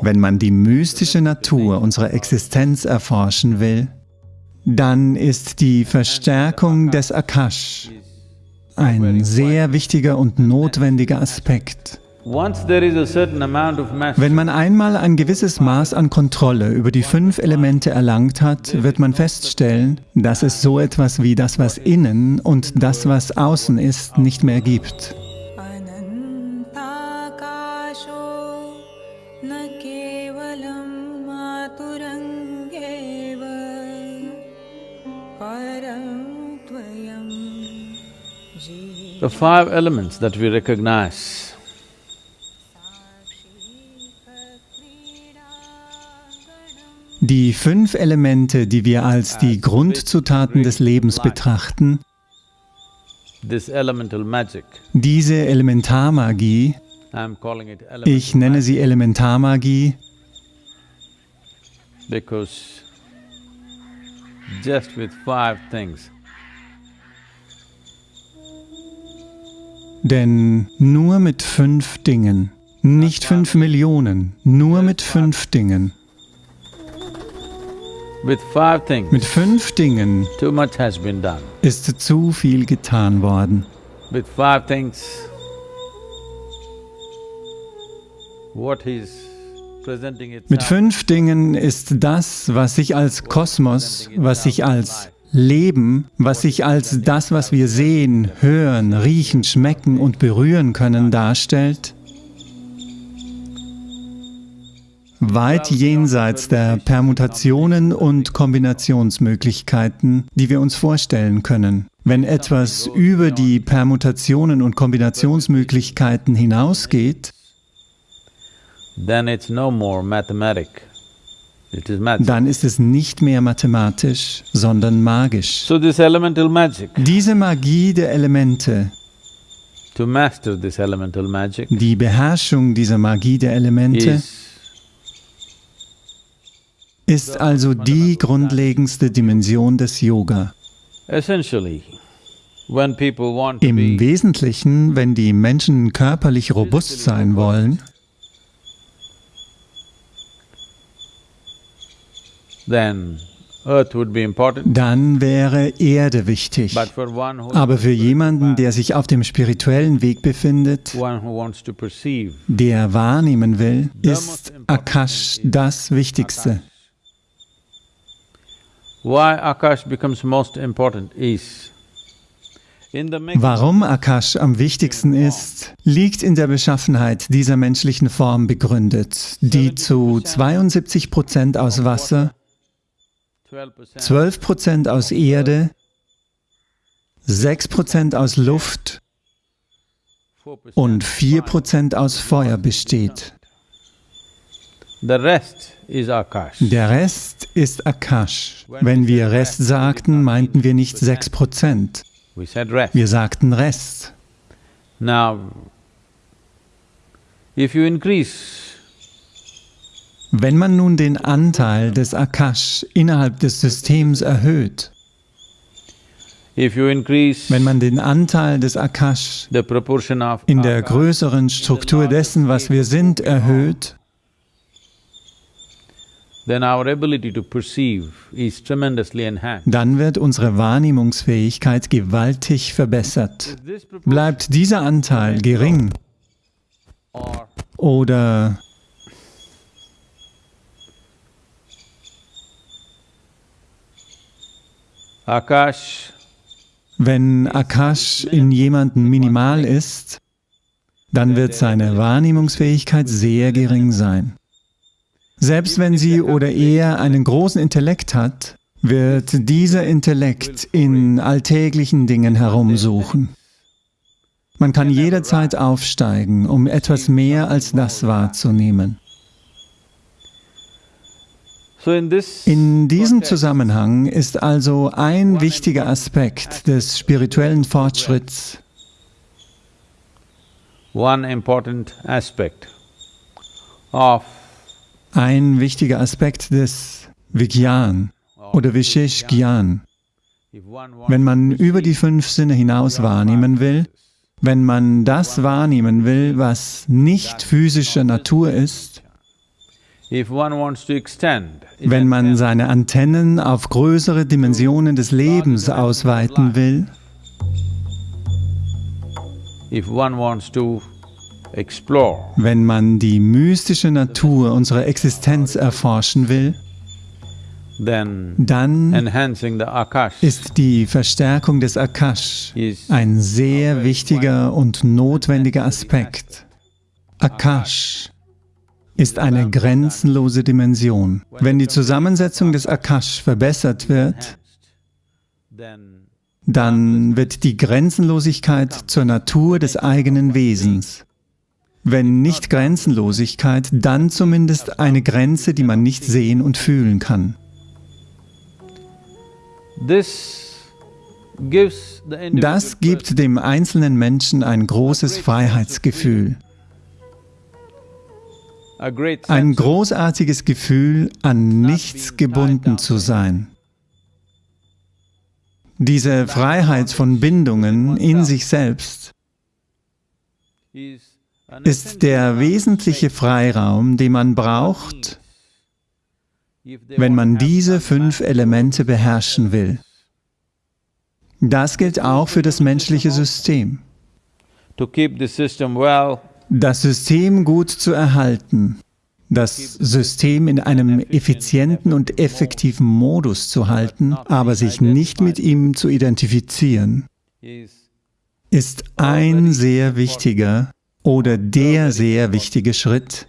Wenn man die mystische Natur unserer Existenz erforschen will, dann ist die Verstärkung des Akash ein sehr wichtiger und notwendiger Aspekt. Wenn man einmal ein gewisses Maß an Kontrolle über die fünf Elemente erlangt hat, wird man feststellen, dass es so etwas wie das, was innen und das, was außen ist, nicht mehr gibt. The five elements that we recognize. Die fünf Elemente, die wir als die Grundzutaten des Lebens betrachten, diese Elementarmagie, ich nenne sie Elementarmagie, because just with five things, denn nur mit fünf Dingen, nicht fünf Millionen, nur mit fünf. Dingen, mit fünf Dingen ist zu viel getan worden. Mit fünf Dingen ist das, was sich als Kosmos, was sich als Leben, was sich als das, was wir sehen, hören, riechen, schmecken und berühren können, darstellt, weit jenseits der Permutationen und Kombinationsmöglichkeiten, die wir uns vorstellen können. Wenn etwas über die Permutationen und Kombinationsmöglichkeiten hinausgeht, then it's no more mathematic. Dann ist es nicht mehr mathematisch, sondern magisch. So magic, Diese Magie der Elemente, magic die Beherrschung dieser Magie der Elemente, is ist also die grundlegendste Dimension des Yoga. essentially, when people want to Im Wesentlichen, wenn die Menschen körperlich robust sein wollen, then earth would be important. dann wäre Erde wichtig. Aber für jemanden, der sich auf dem spirituellen Weg befindet, der wahrnehmen will, ist Akash das Wichtigste. why Akash becomes most important is in the making Warum Akash am wichtigsten ist, liegt in der Beschaffenheit dieser menschlichen Form begründet, die zu 72 Prozent aus Wasser, 12% 12 Prozent aus Erde, 6 Prozent aus Luft 4% und 4 Prozent aus Feuer besteht. Der Rest ist Akash. Wenn wir Rest sagten, meinten wir nicht 6 Prozent, We said rest. wir sagten Rest. Now, if you increase Wenn man nun den Anteil des Akash innerhalb des Systems erhöht, wenn man den Anteil des Akash in der größeren Struktur dessen, was wir sind, erhöht, dann wird unsere Wahrnehmungsfähigkeit gewaltig verbessert. Bleibt dieser Anteil gering oder Akash wenn Akash in jemandem minimal ist, dann wird seine Wahrnehmungsfähigkeit sehr gering sein. Selbst wenn sie oder er einen großen Intellekt hat, wird dieser Intellekt in alltäglichen Dingen herumsuchen. Man kann jederzeit aufsteigen, um etwas mehr als das wahrzunehmen. In diesem Zusammenhang ist also ein wichtiger Aspekt des spirituellen Fortschritts ein wichtiger Aspekt des Vigyan oder Vishesh Gyan. Wenn man über die fünf Sinne hinaus wahrnehmen will, Wenn man das wahrnehmen will, was nicht physischer Natur ist, wenn man seine Antennen auf größere Dimensionen des Lebens ausweiten will, wenn man die mystische Natur unserer Existenz erforschen will, dann ist die Verstärkung des Akash ein sehr wichtiger und notwendiger Aspekt. Akash ist eine grenzenlose Dimension. Wenn die Zusammensetzung des Akash verbessert wird, dann wird die Grenzenlosigkeit zur Natur des eigenen Wesens. Wenn nicht Grenzenlosigkeit, dann zumindest eine Grenze, die man nicht sehen und fühlen kann. Das gibt dem einzelnen Menschen ein großes Freiheitsgefühl, ein großartiges Gefühl, an nichts gebunden zu sein. Diese Freiheit von Bindungen in sich selbst ist der wesentliche Freiraum, den man braucht, wenn man diese fünf Elemente beherrschen will. Das gilt auch für das menschliche System. to keep the system well, Das System gut zu erhalten, das System in einem effizienten und effektiven Modus zu halten, aber sich nicht mit ihm zu identifizieren, is ist ein sehr wichtiger oder der sehr wichtige Schritt,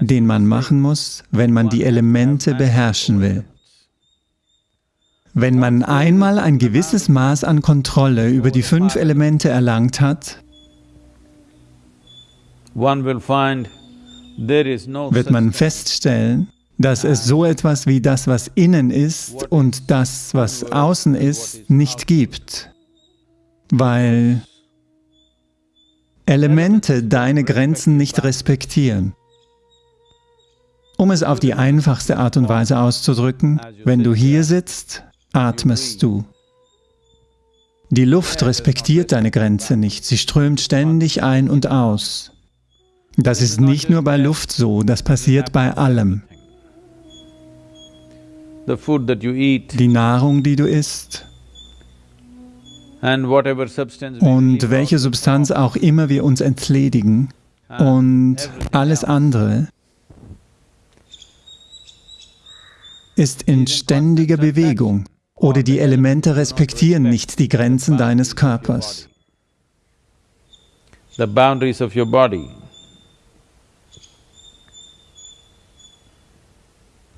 den man machen muss, wenn man die Elemente beherrschen will. Wenn man einmal ein gewisses Maß an Kontrolle über die fünf Elemente erlangt hat, wird man feststellen, dass es so etwas wie das, was innen ist und das, was außen ist, nicht gibt, weil Elemente deine Grenzen nicht respektieren. Um es auf die einfachste Art und Weise auszudrücken, wenn du hier sitzt, atmest du. Die Luft respektiert deine Grenze nicht, sie strömt ständig ein und aus. Das ist nicht nur bei Luft so, das passiert bei allem. Die Nahrung, die du isst und welche Substanz auch immer wir uns entledigen und alles andere ist in ständiger Bewegung oder die Elemente respektieren nicht die Grenzen deines Körpers.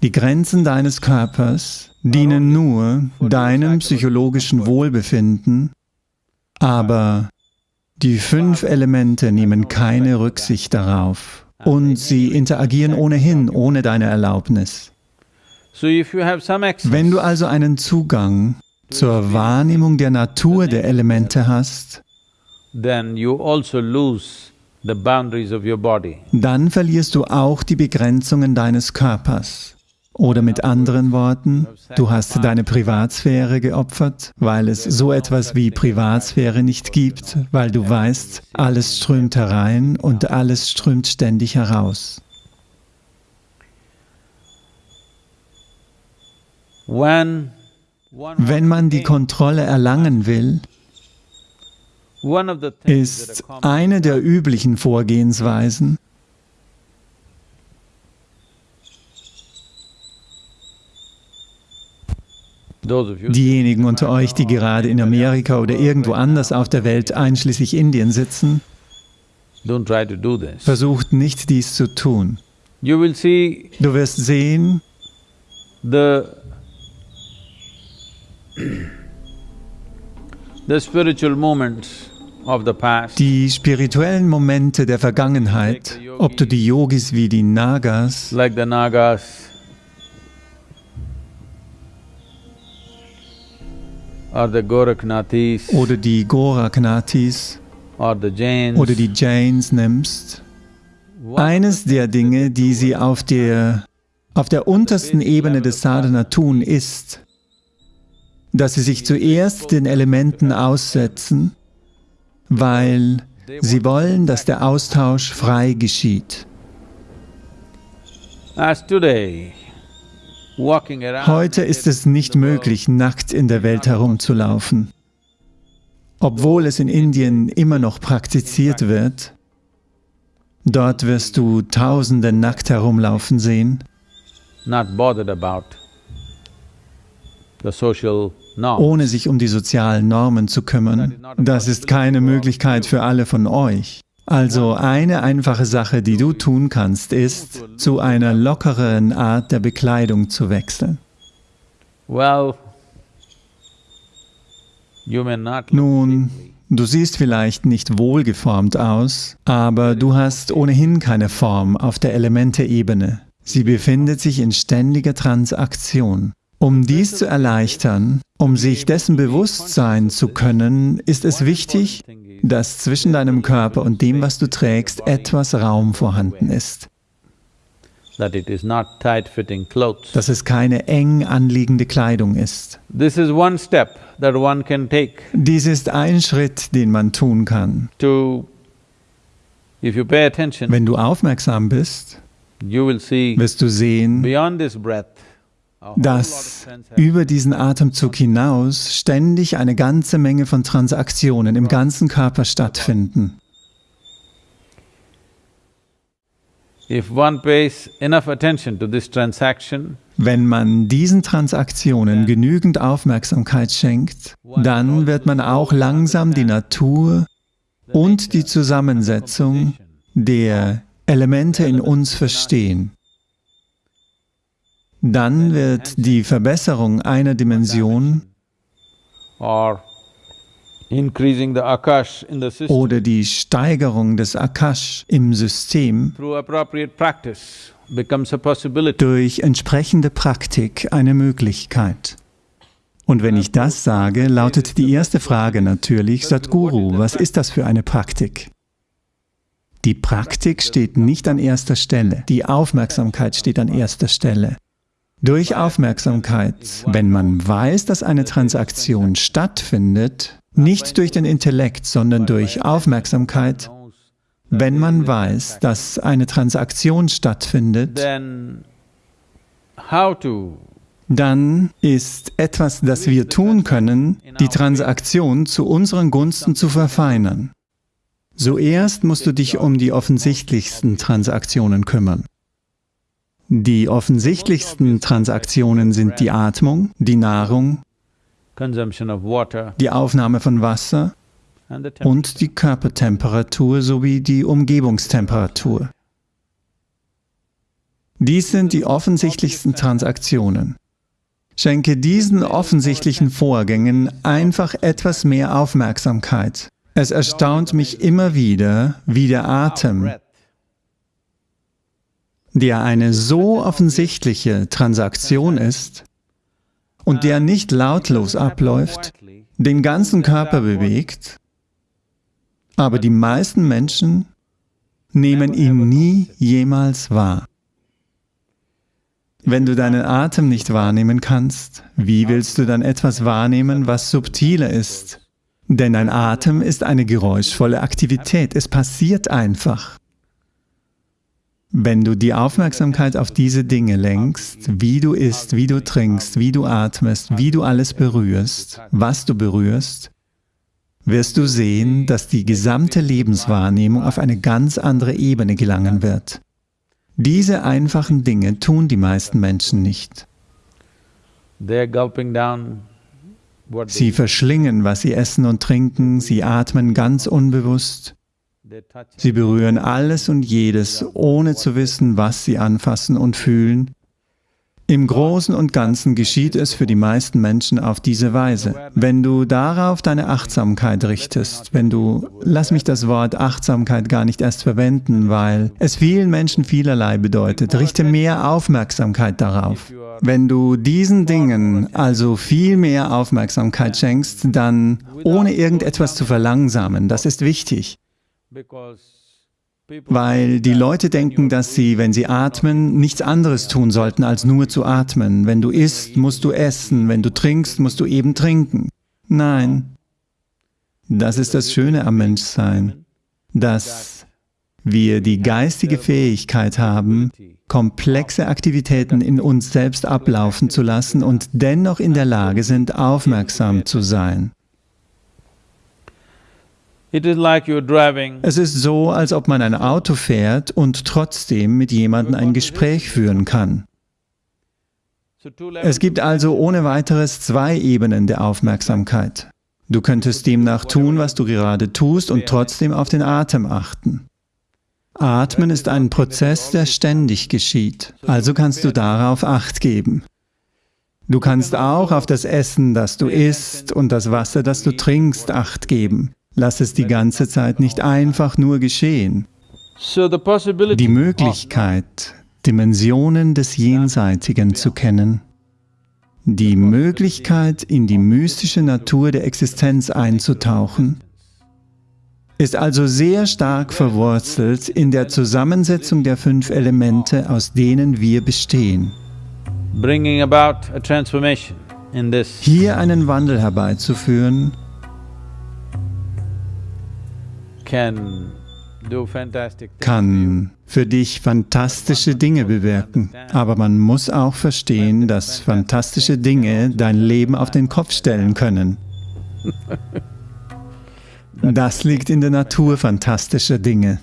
Die Grenzen deines Körpers dienen nur deinem psychologischen Wohlbefinden, aber die fünf Elemente nehmen keine Rücksicht darauf und sie interagieren ohnehin ohne deine Erlaubnis. Wenn du also einen Zugang zur Wahrnehmung der Natur der Elemente hast, also dann verlierst du auch die Begrenzungen deines Körpers. Oder mit anderen Worten, du hast deine Privatsphäre geopfert, weil es so etwas wie Privatsphäre nicht gibt, weil du weißt, alles strömt herein und alles strömt ständig heraus. Wenn man die Kontrolle erlangen will, ist eine der üblichen Vorgehensweisen, diejenigen unter euch, die gerade in Amerika oder irgendwo anders auf der Welt, einschließlich Indien, sitzen, versucht nicht dies zu tun. Du wirst sehen, die spirituellen Momente der Vergangenheit, ob du die Yogis wie die Nagas oder die Goraknathis or the Jains. Oder die Jains nimmst, eines der Dinge, die sie auf der, auf der untersten Ebene des Sadhana tun, ist, dass sie sich zuerst den Elementen aussetzen weil sie wollen, dass der Austausch frei geschieht. As today, Heute ist es nicht möglich, nackt in der Welt herumzulaufen. Obwohl es in Indien immer noch praktiziert wird, dort wirst du Tausende nackt herumlaufen sehen, ohne sich um die sozialen Normen zu kümmern. Das ist keine Möglichkeit für alle von euch. Also eine einfache Sache, die du tun kannst, ist, zu einer lockeren Art der Bekleidung zu wechseln. Well, Nun, du siehst vielleicht nicht wohlgeformt aus, aber du hast ohnehin keine Form auf der Elemente-Ebene. Sie befindet sich in ständiger Transaktion. Um dies zu erleichtern, um sich dessen bewusst sein zu können, ist es wichtig, dass zwischen deinem Körper und dem, was du trägst, etwas Raum vorhanden ist, dass es keine eng anliegende Kleidung ist. This is one step that one can take Dies ist ein Schritt, den man tun kann. to… If you pay attention, Wenn du aufmerksam bist, you will see wirst du sehen, dass über diesen Atemzug hinaus ständig eine ganze Menge von Transaktionen im ganzen Körper stattfinden. Wenn man diesen Transaktionen genügend Aufmerksamkeit schenkt, dann wird man auch langsam die Natur und die Zusammensetzung der Elemente in uns verstehen. Dann wird die Verbesserung einer Dimension oder die Steigerung des Akash im System durch entsprechende Praktik eine Möglichkeit. Und wenn ich das sage, lautet die erste Frage natürlich, Sadhguru, was ist das für eine Praktik? Die Praktik steht nicht an erster Stelle, die Aufmerksamkeit steht an erster Stelle. Durch Aufmerksamkeit, wenn man weiß, dass eine Transaktion stattfindet, nicht durch den Intellekt, sondern durch Aufmerksamkeit, wenn man weiß, dass eine Transaktion stattfindet, dann ist etwas, das wir tun können, die Transaktion zu unseren Gunsten zu verfeinern. Zuerst musst du dich um die offensichtlichsten Transaktionen kümmern. Die offensichtlichsten Transaktionen sind die Atmung, die Nahrung, die Aufnahme von Wasser und die Körpertemperatur sowie die Umgebungstemperatur. Dies sind die offensichtlichsten Transaktionen. Schenke diesen offensichtlichen Vorgängen einfach etwas mehr Aufmerksamkeit. Es erstaunt mich immer wieder, wie der Atem, der eine so offensichtliche Transaktion ist und der nicht lautlos abläuft, den ganzen Körper bewegt, aber die meisten Menschen nehmen ihn nie jemals wahr. Wenn du deinen Atem nicht wahrnehmen kannst, wie willst du dann etwas wahrnehmen, was subtiler ist? Denn ein Atem ist eine geräuschvolle Aktivität, es passiert einfach. Wenn du die Aufmerksamkeit auf diese Dinge lenkst, wie du isst, wie du trinkst, wie du atmest, wie du alles berührst, was du berührst, wirst du sehen, dass die gesamte Lebenswahrnehmung auf eine ganz andere Ebene gelangen wird. Diese einfachen Dinge tun die meisten Menschen nicht. Sie verschlingen, was sie essen und trinken, sie atmen ganz unbewusst. Sie berühren alles und jedes, ohne zu wissen, was sie anfassen und fühlen. Im Großen und Ganzen geschieht es für die meisten Menschen auf diese Weise. Wenn du darauf deine Achtsamkeit richtest, wenn du, lass mich das Wort Achtsamkeit gar nicht erst verwenden, weil es vielen Menschen vielerlei bedeutet, richte mehr Aufmerksamkeit darauf. Wenn du diesen Dingen also viel mehr Aufmerksamkeit schenkst, dann ohne irgendetwas zu verlangsamen, das ist wichtig. Weil die Leute denken, dass sie, wenn sie atmen, nichts anderes tun sollten, als nur zu atmen. Wenn du isst, musst du essen, wenn du trinkst, musst du eben trinken. Nein. Das ist das Schöne am Menschsein, dass wir die geistige Fähigkeit haben, komplexe Aktivitäten in uns selbst ablaufen zu lassen und dennoch in der Lage sind, aufmerksam zu sein. Es ist so, als ob man ein Auto fährt und trotzdem mit jemandem ein Gespräch führen kann. Es gibt also ohne weiteres zwei Ebenen der Aufmerksamkeit. Du könntest demnach tun, was du gerade tust und trotzdem auf den Atem achten. Atmen ist ein Prozess, der ständig geschieht, also kannst du darauf Acht geben. Du kannst auch auf das Essen, das du isst und das Wasser, das du trinkst, Acht geben. Lass es die ganze Zeit nicht einfach nur geschehen. Die Möglichkeit, Dimensionen des Jenseitigen zu kennen, die Möglichkeit, in die mystische Natur der Existenz einzutauchen, ist also sehr stark verwurzelt in der Zusammensetzung der fünf Elemente, aus denen wir bestehen. Hier einen Wandel herbeizuführen, kann für dich fantastische Dinge bewirken. Aber man muss auch verstehen, dass fantastische Dinge dein Leben auf den Kopf stellen können. Das liegt in der Natur fantastischer Dinge.